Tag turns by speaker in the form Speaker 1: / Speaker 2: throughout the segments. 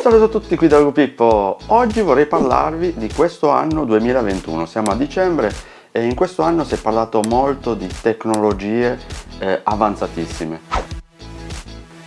Speaker 1: Salve a tutti qui da Lugo Pippo, oggi vorrei parlarvi di questo anno 2021, siamo a dicembre e in questo anno si è parlato molto di tecnologie eh, avanzatissime.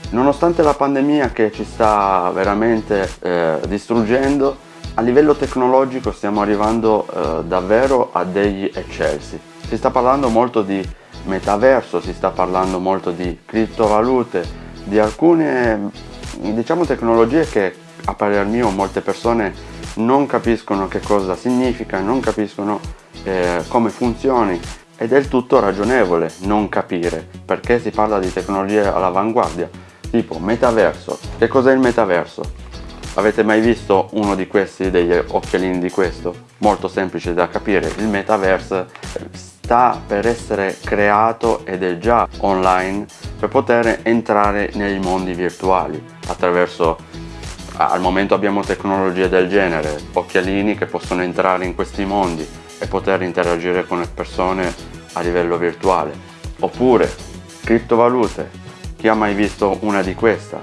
Speaker 1: Nonostante la pandemia che ci sta veramente eh, distruggendo, a livello tecnologico stiamo arrivando eh, davvero a degli eccelsi. Si sta parlando molto di metaverso, si sta parlando molto di criptovalute, di alcune diciamo tecnologie che a parer mio molte persone non capiscono che cosa significa, non capiscono eh, come funzioni ed è del tutto ragionevole non capire perché si parla di tecnologie all'avanguardia tipo metaverso. Che cos'è il metaverso? Avete mai visto uno di questi, degli occhialini di questo? Molto semplice da capire, il metaverse sta per essere creato ed è già online per poter entrare nei mondi virtuali attraverso al momento abbiamo tecnologie del genere, occhialini che possono entrare in questi mondi e poter interagire con le persone a livello virtuale. Oppure criptovalute, chi ha mai visto una di queste?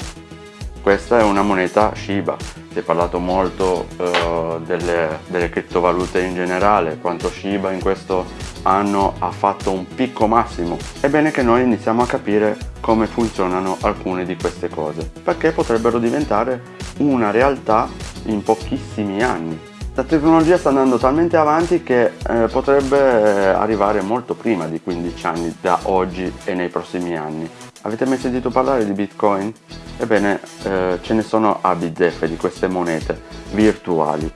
Speaker 1: Questa è una moneta Shiba, si è parlato molto uh, delle, delle criptovalute in generale, quanto Shiba in questo anno ha fatto un picco massimo. È bene che noi iniziamo a capire come funzionano alcune di queste cose, perché potrebbero diventare una realtà in pochissimi anni. La tecnologia sta andando talmente avanti che eh, potrebbe eh, arrivare molto prima di 15 anni da oggi e nei prossimi anni. Avete mai sentito parlare di Bitcoin? Ebbene, eh, ce ne sono a bizzeffe di queste monete virtuali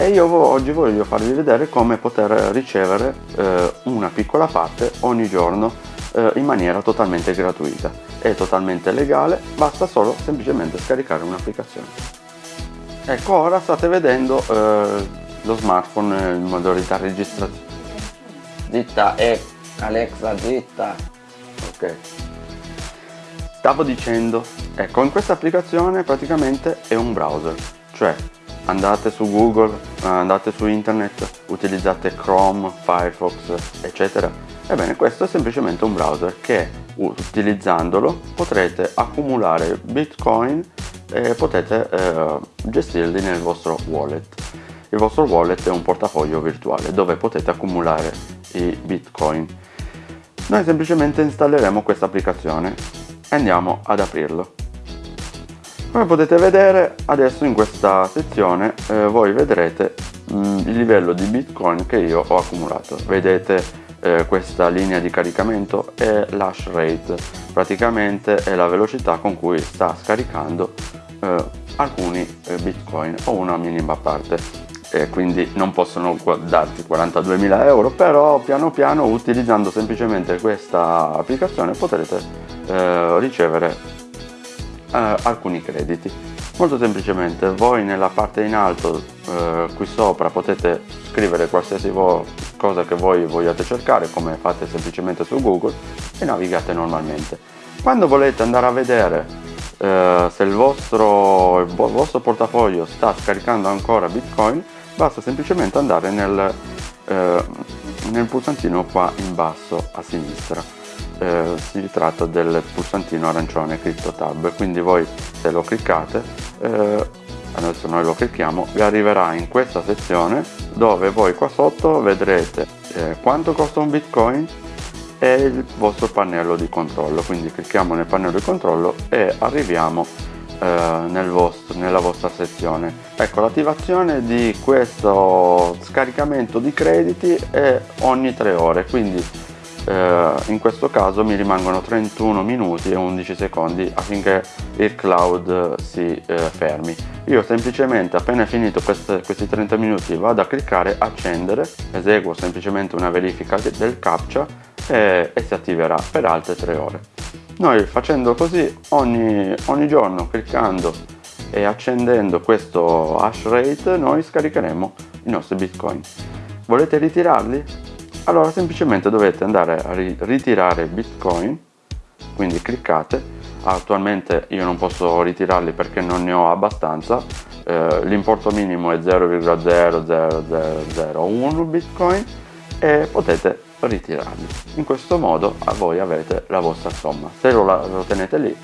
Speaker 1: e io oggi voglio farvi vedere come poter ricevere eh, una piccola parte ogni giorno eh, in maniera totalmente gratuita è totalmente legale. Basta solo semplicemente scaricare un'applicazione. Ecco ora state vedendo eh, lo smartphone in modalità registrazione. Zitta e Alexa zitta. Ok. Stavo dicendo ecco in questa applicazione praticamente è un browser cioè andate su google andate su internet utilizzate chrome firefox eccetera. Ebbene questo è semplicemente un browser che utilizzandolo potrete accumulare bitcoin e potete eh, gestirli nel vostro wallet. Il vostro wallet è un portafoglio virtuale dove potete accumulare i bitcoin. Noi semplicemente installeremo questa applicazione e andiamo ad aprirlo come potete vedere adesso in questa sezione eh, voi vedrete mh, mm, il livello di bitcoin che io ho accumulato. Vedete eh, questa linea di caricamento è l'hash rate. Praticamente è la velocità con cui sta scaricando eh, alcuni eh, bitcoin o una minima parte. E quindi non possono darti 42.000 euro però piano piano utilizzando semplicemente questa applicazione potrete eh, ricevere eh, alcuni crediti. Molto semplicemente voi nella parte in alto eh, qui sopra potete scrivere qualsiasi cosa che voi vogliate cercare come fate semplicemente su google e navigate normalmente. Quando volete andare a vedere eh, se il vostro, il vostro portafoglio sta scaricando ancora bitcoin basta semplicemente andare nel, eh, nel pulsantino qua in basso a sinistra eh, si tratta del pulsantino arancione CryptoTab quindi voi se lo cliccate eh, adesso noi lo clicchiamo vi arriverà in questa sezione dove voi qua sotto vedrete eh, quanto costa un bitcoin e il vostro pannello di controllo. Quindi clicchiamo nel pannello di controllo e arriviamo eh, nel vostro, nella vostra sezione. Ecco l'attivazione di questo scaricamento di crediti è ogni tre ore quindi eh, in questo caso mi rimangono 31 minuti e 11 secondi affinché il cloud si eh, fermi. Io semplicemente appena finito queste, questi 30 minuti vado a cliccare accendere eseguo semplicemente una verifica del captcha e, e si attiverà per altre 3 ore. Noi facendo così ogni, ogni giorno cliccando e accendendo questo hash rate noi scaricheremo i nostri bitcoin. Volete ritirarli? Allora semplicemente dovete andare a ritirare bitcoin quindi cliccate. Attualmente io non posso ritirarli perché non ne ho abbastanza. Eh, l'importo minimo è 0,00001 bitcoin e potete ritirarli. In questo modo voi avete la vostra somma. Se lo, lo tenete lì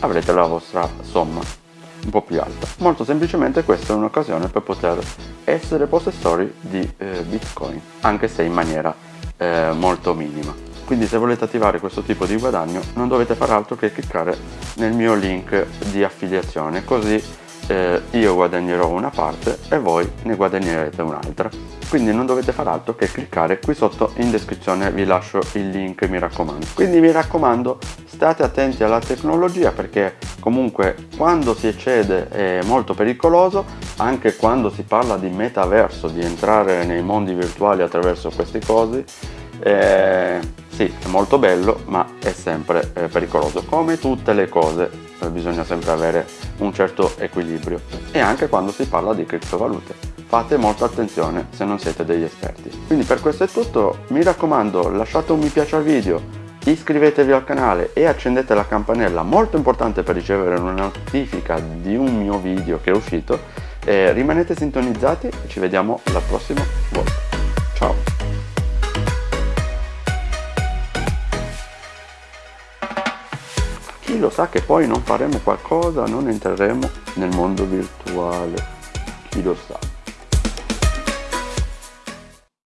Speaker 1: avrete la vostra somma un po' più alta. Molto semplicemente questa è un'occasione per poter essere possessori di eh, Bitcoin, anche se in maniera eh, molto minima. Quindi se volete attivare questo tipo di guadagno non dovete fare altro che cliccare nel mio link di affiliazione, così eh, io guadagnerò una parte e voi ne guadagnerete un'altra. Quindi non dovete fare altro che cliccare qui sotto in descrizione vi lascio il link mi raccomando. Quindi mi raccomando state attenti alla tecnologia perché comunque quando si eccede è molto pericoloso anche quando si parla di metaverso di entrare nei mondi virtuali attraverso queste cose eh, sì è molto bello ma è sempre eh, pericoloso come tutte le cose bisogna sempre avere un certo equilibrio. E anche quando si parla di criptovalute. Fate molta attenzione se non siete degli esperti. Quindi per questo è tutto. Mi raccomando lasciate un mi piace al video iscrivetevi al canale e accendete la campanella molto importante per ricevere una notifica di un mio video che è uscito. Rimanete sintonizzati e ci vediamo la prossima volta ciao chi lo sa che poi non faremo qualcosa, non entreremo nel mondo virtuale, chi lo sa.